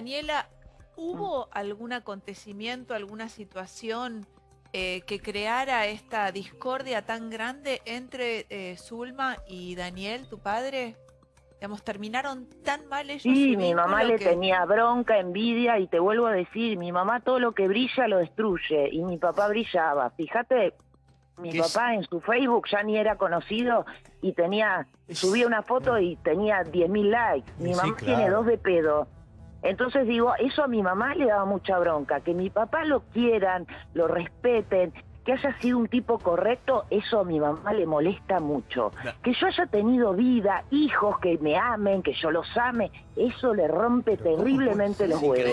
Daniela, ¿hubo algún acontecimiento, alguna situación eh, que creara esta discordia tan grande entre eh, Zulma y Daniel, tu padre? Digamos, ¿terminaron tan mal ellos? Sí, mi mamá le que- tenía bronca, envidia y te vuelvo a decir, mi mamá todo lo que brilla lo destruye y mi papá brillaba. Fíjate, mi papá en su Facebook ya ni era conocido y tenía, subía una foto y tenía 10.000 likes. Mi Sí, mamá claro. tiene dos de pedo. Entonces digo, eso a mi mamá le daba mucha bronca, que mi papá lo quieran, lo respeten, que haya sido un tipo correcto, eso a mi mamá le molesta mucho. Que yo haya tenido vida, hijos que me amen, que yo los ame, eso le rompe Pero ¿cómo terriblemente los huevos.